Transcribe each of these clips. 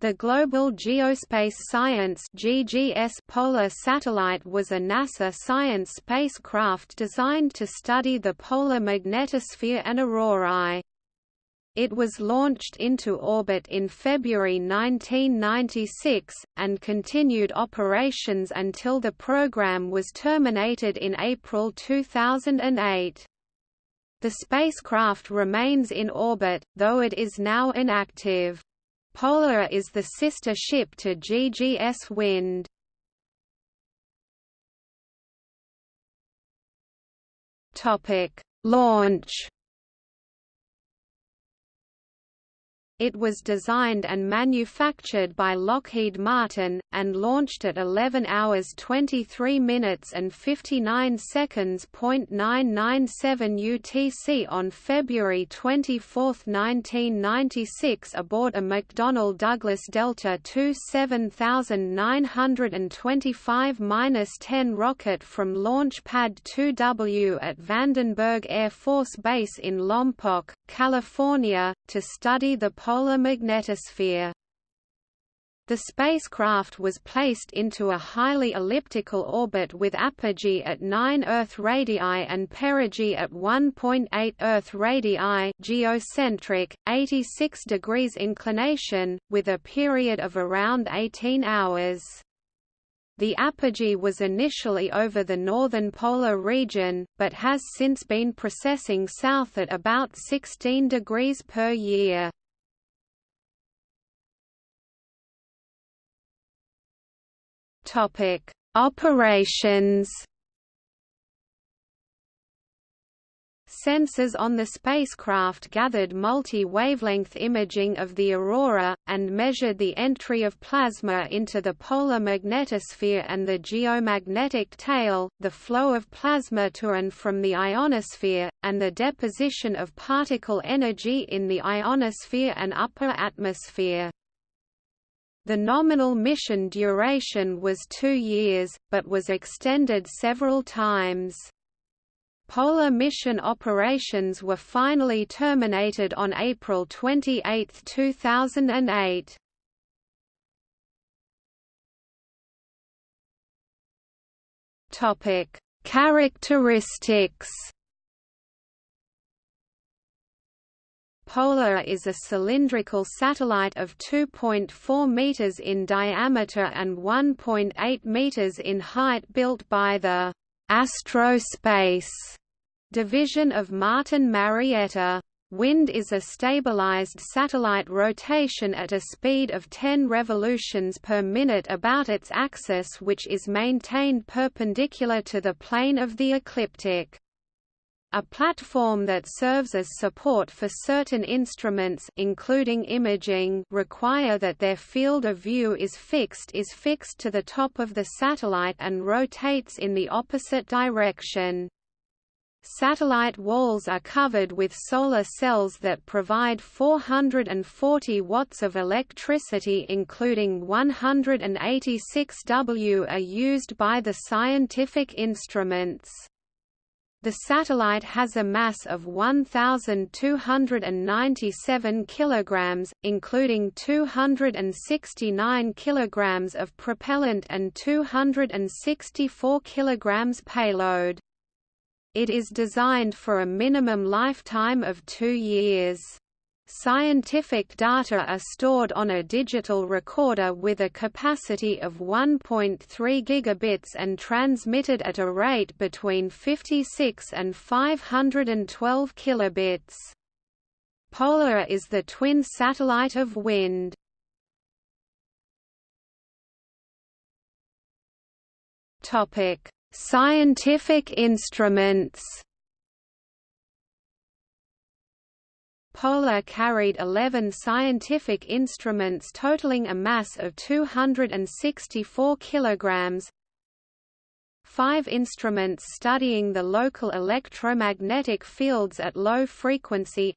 The Global Geospace Science (GGS) Polar Satellite was a NASA science spacecraft designed to study the polar magnetosphere and aurorae. It was launched into orbit in February 1996, and continued operations until the program was terminated in April 2008. The spacecraft remains in orbit, though it is now inactive. Polar is the sister ship to GGS Wind. Topic: Launch It was designed and manufactured by Lockheed Martin, and launched at 11 hours 23 minutes and 59 seconds. 997 UTC on February 24, 1996 aboard a McDonnell Douglas Delta II 7925-10 rocket from Launch Pad 2W at Vandenberg Air Force Base in Lompoc, California, to study the polar magnetosphere. The spacecraft was placed into a highly elliptical orbit with apogee at 9 Earth radii and perigee at 1.8 Earth radii geocentric, 86 degrees inclination, with a period of around 18 hours. The apogee was initially over the northern polar region, but has since been precessing south at about 16 degrees per year. Topic: Operations. Sensors on the spacecraft gathered multi-wavelength imaging of the aurora, and measured the entry of plasma into the polar magnetosphere and the geomagnetic tail, the flow of plasma to and from the ionosphere, and the deposition of particle energy in the ionosphere and upper atmosphere. The nominal mission duration was two years, but was extended several times. Polar mission operations were finally terminated on April 28, 2008. Topic: Characteristics Polar is a cylindrical satellite of 2.4 meters in diameter and 1.8 meters in height built by the Astrospace division of Martin Marietta. Wind is a stabilized satellite rotation at a speed of 10 revolutions per minute about its axis which is maintained perpendicular to the plane of the ecliptic. A platform that serves as support for certain instruments including imaging require that their field of view is fixed is fixed to the top of the satellite and rotates in the opposite direction. Satellite walls are covered with solar cells that provide 440 watts of electricity including 186 W are used by the scientific instruments. The satellite has a mass of 1297 kilograms, including 269 kilograms of propellant and 264 kilograms payload. It is designed for a minimum lifetime of 2 years. Scientific data are stored on a digital recorder with a capacity of 1.3 gigabits and transmitted at a rate between 56 and 512 kilobits. Polar is the twin satellite of WIND. Topic: Scientific instruments. Polar carried 11 scientific instruments totaling a mass of 264 kilograms. Five instruments studying the local electromagnetic fields at low frequency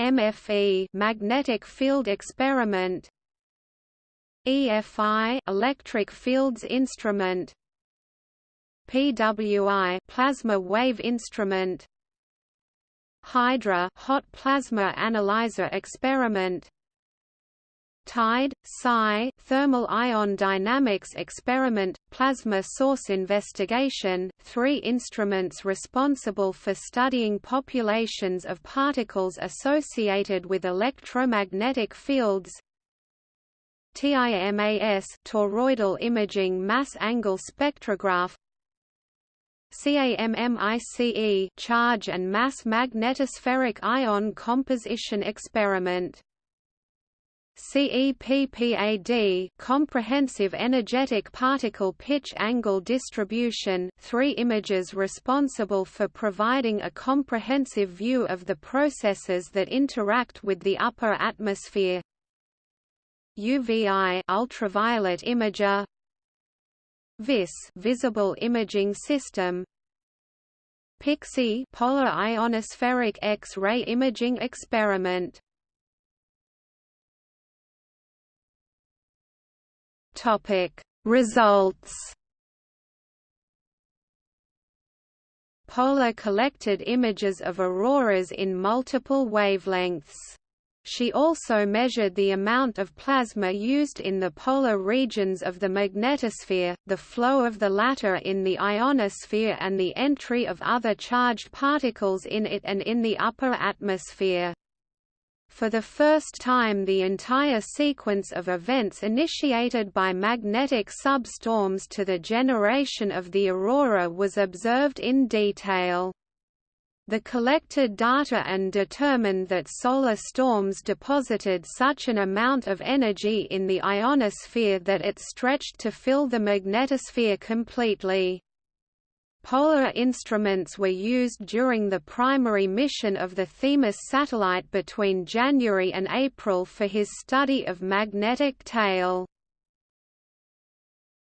MFE magnetic field experiment EFI electric fields instrument PWI plasma wave instrument. Hydra hot plasma analyzer experiment. TIDE, PSI, Thermal Ion Dynamics Experiment, Plasma Source Investigation three instruments responsible for studying populations of particles associated with electromagnetic fields. TIMAS toroidal imaging mass angle spectrograph CAMMICE charge and mass magnetospheric ion composition experiment. CEPPAD comprehensive energetic particle pitch angle distribution three images responsible for providing a comprehensive view of the processes that interact with the upper atmosphere. UVI ultraviolet imager VIS visible imaging system PIXI polar ionospheric X-ray imaging experiment Topic Results Polar collected images of auroras in multiple wavelengths. She also measured the amount of plasma used in the polar regions of the magnetosphere, the flow of the latter in the ionosphere and the entry of other charged particles in it and in the upper atmosphere. For the first time the entire sequence of events initiated by magnetic substorms to the generation of the aurora was observed in detail. The collected data and determined that solar storms deposited such an amount of energy in the ionosphere that it stretched to fill the magnetosphere completely. Polar instruments were used during the primary mission of the Themis satellite between January and April for his study of magnetic tail.